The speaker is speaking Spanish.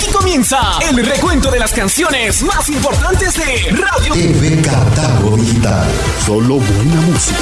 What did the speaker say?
Aquí comienza el recuento de las canciones más importantes de Radio TV Catálogo Digital. Solo buena música.